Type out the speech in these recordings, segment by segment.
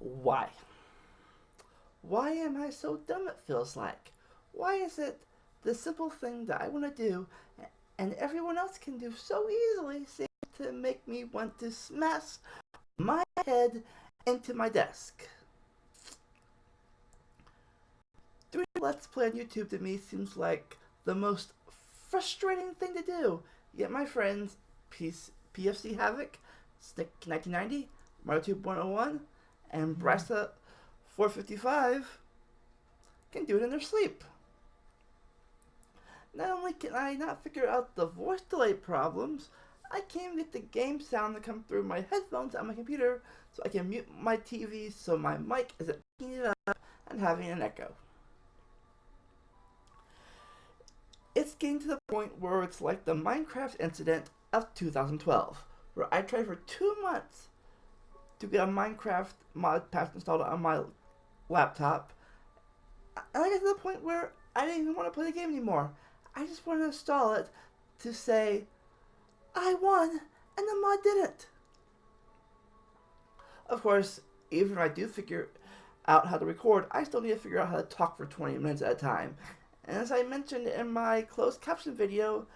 Why? Why am I so dumb it feels like? Why is it the simple thing that I want to do and everyone else can do so easily seems to make me want to smash my head into my desk? Doing Let's Play on YouTube to me seems like the most frustrating thing to do. Yet my friends, PC, PFC Havoc, Stick 1990, MarioTube 101, and mm-hmm. Brasa 455 can do it in their sleep. Not only can I not figure out the voice delay problems, I can't even get the game sound to come through my headphones on my computer so I can mute my TV so my mic isn't picking it up and having an echo. It's getting to the point where it's like the Minecraft incident of 2012, where I tried for two months to get a Minecraft mod pack installed on my laptop, and I got to the point where I didn't even want to play the game anymore. I just wanted to install it to say, I won, and the mod didn't. Of course, even if I do figure out how to record, I still need to figure out how to talk for 20 minutes at a time. And as I mentioned in my closed caption video,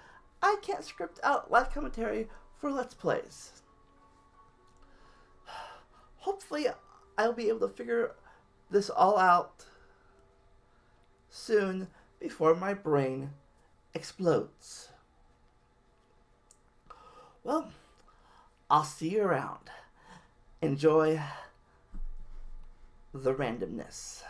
I can't script out live commentary for Let's Plays. Hopefully, I'll be able to figure this all out soon before my brain explodes. Well, I'll see you around. Enjoy the randomness.